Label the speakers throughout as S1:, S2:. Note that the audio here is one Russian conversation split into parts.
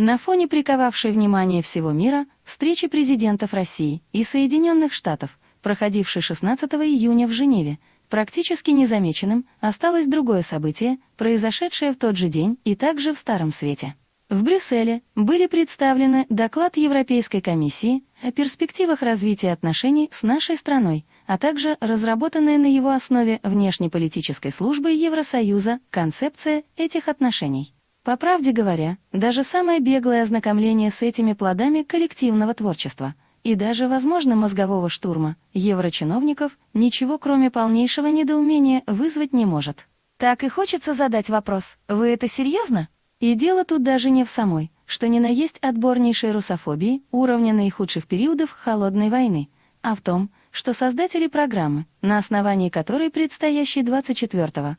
S1: На фоне приковавшей внимание всего мира встречи президентов России и Соединенных Штатов, проходившей 16 июня в Женеве, практически незамеченным осталось другое событие, произошедшее в тот же день и также в Старом Свете. В Брюсселе были представлены доклад Европейской комиссии о перспективах развития отношений с нашей страной, а также разработанная на его основе внешнеполитической службой Евросоюза концепция этих отношений. По правде говоря, даже самое беглое ознакомление с этими плодами коллективного творчества и даже, возможно, мозгового штурма еврочиновников ничего кроме полнейшего недоумения вызвать не может. Так и хочется задать вопрос, вы это серьезно? И дело тут даже не в самой, что ни на есть отборнейшей русофобии уровня наихудших периодов холодной войны, а в том, что создатели программы, на основании которой предстоящий 24-25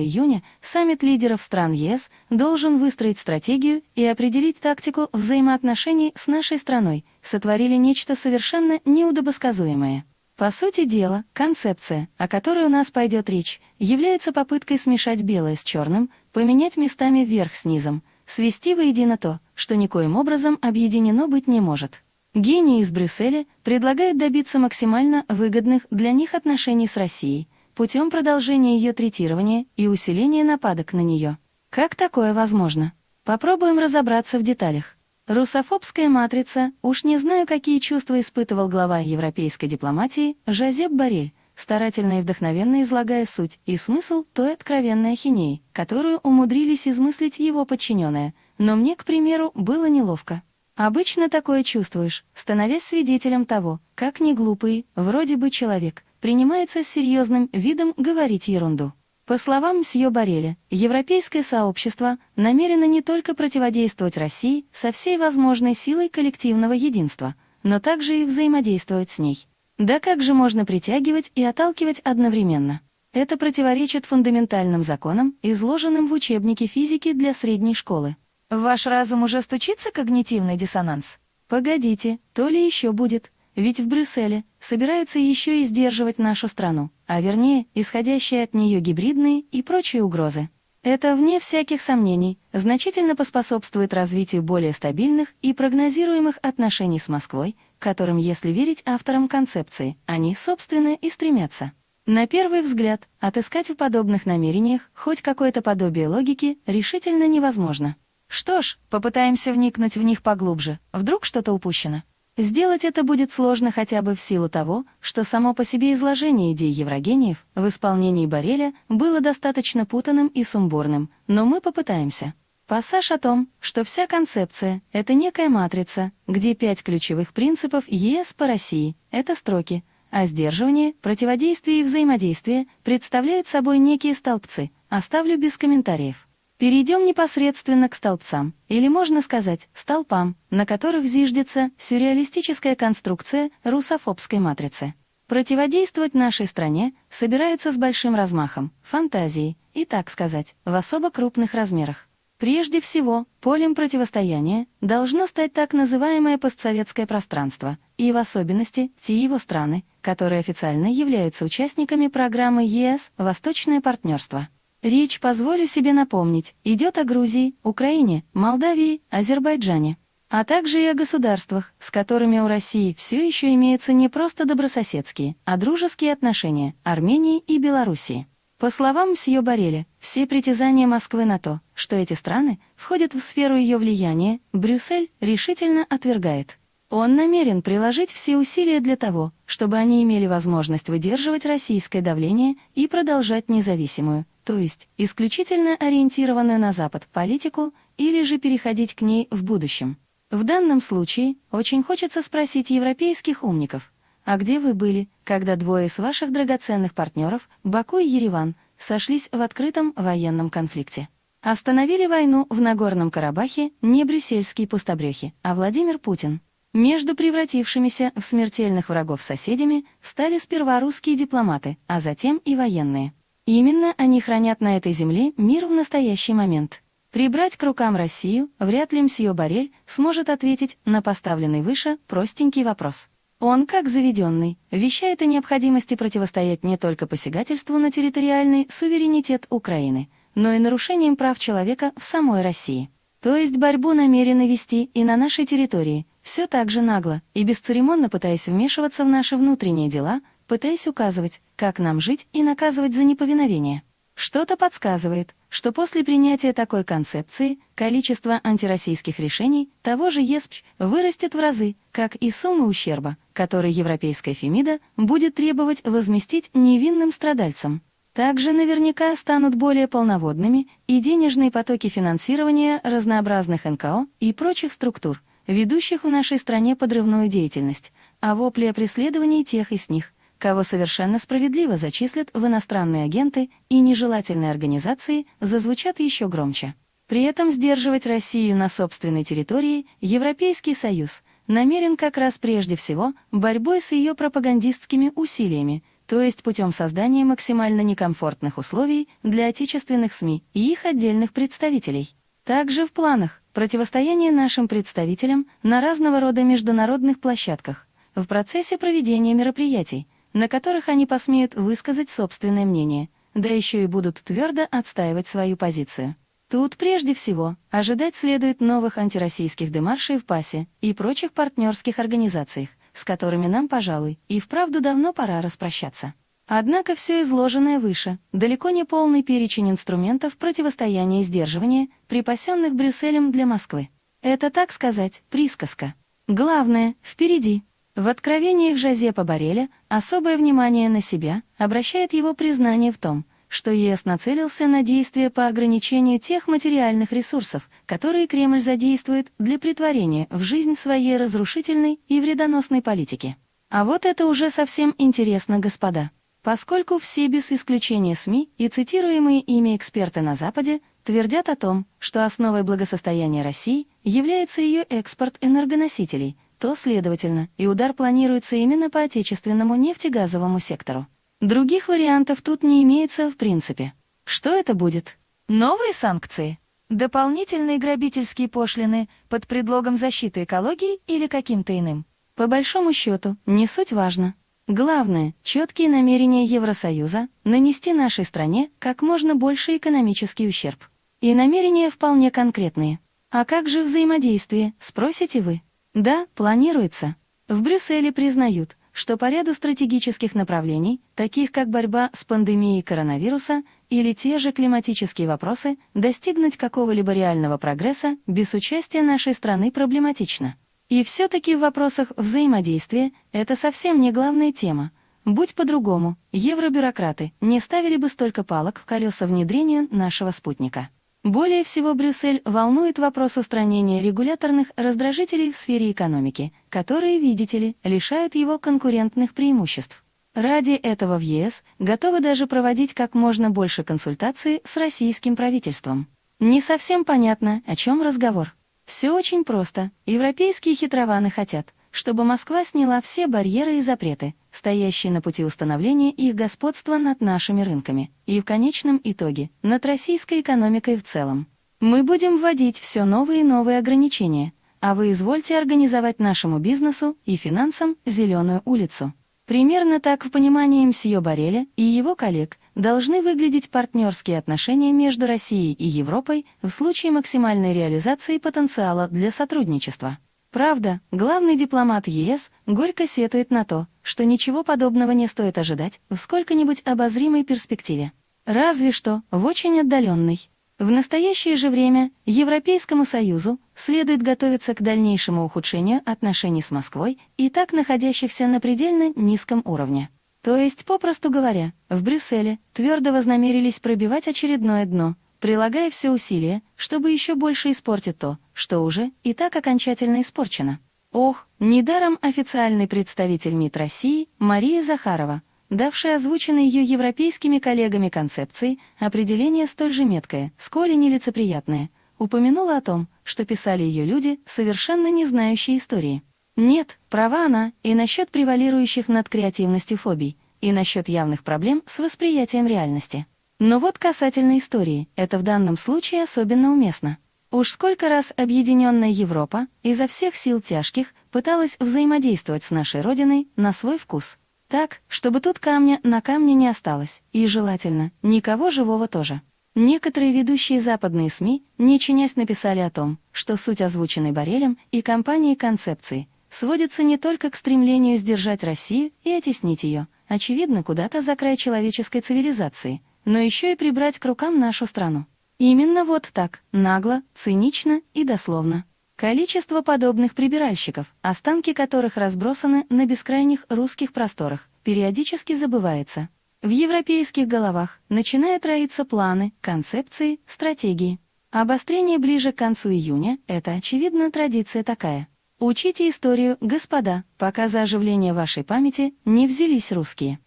S1: июня саммит лидеров стран ЕС должен выстроить стратегию и определить тактику взаимоотношений с нашей страной, сотворили нечто совершенно неудобосказуемое. По сути дела, концепция, о которой у нас пойдет речь, является попыткой смешать белое с черным, поменять местами вверх с низом, свести воедино то, что никоим образом объединено быть не может. Гений из Брюсселя предлагает добиться максимально выгодных для них отношений с Россией путем продолжения ее третирования и усиления нападок на нее. Как такое возможно? Попробуем разобраться в деталях. Русофобская матрица, уж не знаю, какие чувства испытывал глава европейской дипломатии Жозеп Борель, старательно и вдохновенно излагая суть и смысл той откровенной ахинеи, которую умудрились измыслить его подчиненные, но мне, к примеру, было неловко. Обычно такое чувствуешь, становясь свидетелем того, как неглупый, вроде бы человек, принимается с серьезным видом говорить ерунду. По словам мсье Бареля, европейское сообщество намерено не только противодействовать России со всей возможной силой коллективного единства, но также и взаимодействовать с ней. Да как же можно притягивать и отталкивать одновременно? Это противоречит фундаментальным законам, изложенным в учебнике физики для средней школы. Ваш разум уже стучится когнитивный диссонанс? Погодите, то ли еще будет, ведь в Брюсселе собираются еще и сдерживать нашу страну, а вернее, исходящие от нее гибридные и прочие угрозы. Это, вне всяких сомнений, значительно поспособствует развитию более стабильных и прогнозируемых отношений с Москвой, которым, если верить авторам концепции, они, собственно, и стремятся. На первый взгляд, отыскать в подобных намерениях хоть какое-то подобие логики решительно невозможно. Что ж, попытаемся вникнуть в них поглубже, вдруг что-то упущено. Сделать это будет сложно хотя бы в силу того, что само по себе изложение идей Еврогениев в исполнении Бореля было достаточно путанным и сумбурным, но мы попытаемся. Пассаж о том, что вся концепция — это некая матрица, где пять ключевых принципов ЕС по России — это строки, а сдерживание, противодействие и взаимодействие представляют собой некие столбцы, оставлю без комментариев. Перейдем непосредственно к столбцам, или можно сказать, столпам, на которых зиждется сюрреалистическая конструкция русофобской матрицы. Противодействовать нашей стране собираются с большим размахом, фантазией, и, так сказать, в особо крупных размерах. Прежде всего, полем противостояния должно стать так называемое постсоветское пространство, и в особенности те его страны, которые официально являются участниками программы ЕС «Восточное партнерство». Речь, позволю себе напомнить, идет о Грузии, Украине, Молдавии, Азербайджане, а также и о государствах, с которыми у России все еще имеются не просто добрососедские, а дружеские отношения – Армении и Белоруссии. По словам мсье Бореля, все притязания Москвы на то, что эти страны входят в сферу ее влияния, Брюссель решительно отвергает. Он намерен приложить все усилия для того, чтобы они имели возможность выдерживать российское давление и продолжать независимую, то есть исключительно ориентированную на Запад политику, или же переходить к ней в будущем. В данном случае очень хочется спросить европейских умников, а где вы были, когда двое из ваших драгоценных партнеров, Баку и Ереван, сошлись в открытом военном конфликте? Остановили войну в Нагорном Карабахе не брюссельские пустобрехи, а Владимир Путин. Между превратившимися в смертельных врагов соседями стали сперва русские дипломаты, а затем и военные. Именно они хранят на этой земле мир в настоящий момент. Прибрать к рукам Россию вряд ли мсье Барель сможет ответить на поставленный выше простенький вопрос. Он, как заведенный, вещает о необходимости противостоять не только посягательству на территориальный суверенитет Украины, но и нарушениям прав человека в самой России. То есть борьбу намерены вести и на нашей территории, все так же нагло и бесцеремонно пытаясь вмешиваться в наши внутренние дела, пытаясь указывать, как нам жить и наказывать за неповиновение. Что-то подсказывает, что после принятия такой концепции количество антироссийских решений того же ЕСПЧ вырастет в разы, как и сумма ущерба, который Европейская Фемида будет требовать возместить невинным страдальцам. Также наверняка станут более полноводными и денежные потоки финансирования разнообразных НКО и прочих структур, ведущих в нашей стране подрывную деятельность, а вопли о преследовании тех из них, кого совершенно справедливо зачислят в иностранные агенты и нежелательные организации, зазвучат еще громче. При этом сдерживать Россию на собственной территории Европейский Союз намерен как раз прежде всего борьбой с ее пропагандистскими усилиями, то есть путем создания максимально некомфортных условий для отечественных СМИ и их отдельных представителей. Также в планах противостояние нашим представителям на разного рода международных площадках в процессе проведения мероприятий, на которых они посмеют высказать собственное мнение, да еще и будут твердо отстаивать свою позицию. Тут прежде всего ожидать следует новых антироссийских демаршей в ПАСе и прочих партнерских организациях, с которыми нам, пожалуй, и вправду давно пора распрощаться. Однако все изложенное выше, далеко не полный перечень инструментов противостояния и сдерживания, припасенных Брюсселем для Москвы. Это, так сказать, присказка. Главное, впереди. В откровениях Жозепа Бареля особое внимание на себя обращает его признание в том, что ЕС нацелился на действия по ограничению тех материальных ресурсов, которые Кремль задействует для притворения в жизнь своей разрушительной и вредоносной политики. А вот это уже совсем интересно, господа. Поскольку все без исключения СМИ и цитируемые ими эксперты на Западе твердят о том, что основой благосостояния России является ее экспорт энергоносителей – то, следовательно, и удар планируется именно по отечественному нефтегазовому сектору. Других вариантов тут не имеется в принципе. Что это будет? Новые санкции? Дополнительные грабительские пошлины под предлогом защиты экологии или каким-то иным? По большому счету, не суть важно. Главное — четкие намерения Евросоюза нанести нашей стране как можно больше экономический ущерб. И намерения вполне конкретные. А как же взаимодействие, спросите вы? Да, планируется. В Брюсселе признают, что по ряду стратегических направлений, таких как борьба с пандемией коронавируса или те же климатические вопросы, достигнуть какого-либо реального прогресса без участия нашей страны проблематично. И все-таки в вопросах взаимодействия это совсем не главная тема. Будь по-другому, евробюрократы не ставили бы столько палок в колеса внедрению нашего спутника. Более всего Брюссель волнует вопрос устранения регуляторных раздражителей в сфере экономики, которые, видите ли, лишают его конкурентных преимуществ. Ради этого в ЕС готовы даже проводить как можно больше консультаций с российским правительством. Не совсем понятно, о чем разговор. Все очень просто. Европейские хитрованы хотят, чтобы Москва сняла все барьеры и запреты, стоящие на пути установления их господства над нашими рынками, и в конечном итоге над российской экономикой в целом. Мы будем вводить все новые и новые ограничения, а вы извольте организовать нашему бизнесу и финансам зеленую улицу. Примерно так в понимании мсье Бареля и его коллег должны выглядеть партнерские отношения между Россией и Европой в случае максимальной реализации потенциала для сотрудничества. Правда, главный дипломат ЕС горько сетует на то, что ничего подобного не стоит ожидать в сколько-нибудь обозримой перспективе. Разве что в очень отдаленной. В настоящее же время Европейскому Союзу следует готовиться к дальнейшему ухудшению отношений с Москвой и так находящихся на предельно низком уровне. То есть, попросту говоря, в Брюсселе твердо вознамерились пробивать очередное дно – прилагая все усилия, чтобы еще больше испортить то, что уже и так окончательно испорчено. Ох, недаром официальный представитель МИД России Мария Захарова, давшая озвученной ее европейскими коллегами концепции, определение столь же меткое, сколь и нелицеприятное, упомянула о том, что писали ее люди, совершенно не знающие истории. Нет, права она и насчет превалирующих над креативностью фобий, и насчет явных проблем с восприятием реальности. Но вот касательно истории, это в данном случае особенно уместно. Уж сколько раз объединенная Европа изо всех сил тяжких пыталась взаимодействовать с нашей Родиной на свой вкус. Так, чтобы тут камня на камне не осталось, и желательно, никого живого тоже. Некоторые ведущие западные СМИ, не чинясь, написали о том, что суть озвученной Борелем и компанией концепции сводится не только к стремлению сдержать Россию и оттеснить ее, очевидно, куда-то за край человеческой цивилизации, но еще и прибрать к рукам нашу страну. Именно вот так, нагло, цинично и дословно. Количество подобных прибиральщиков, останки которых разбросаны на бескрайних русских просторах, периодически забывается. В европейских головах начинают роиться планы, концепции, стратегии. Обострение ближе к концу июня – это, очевидно, традиция такая. Учите историю, господа, пока за оживление вашей памяти не взялись русские.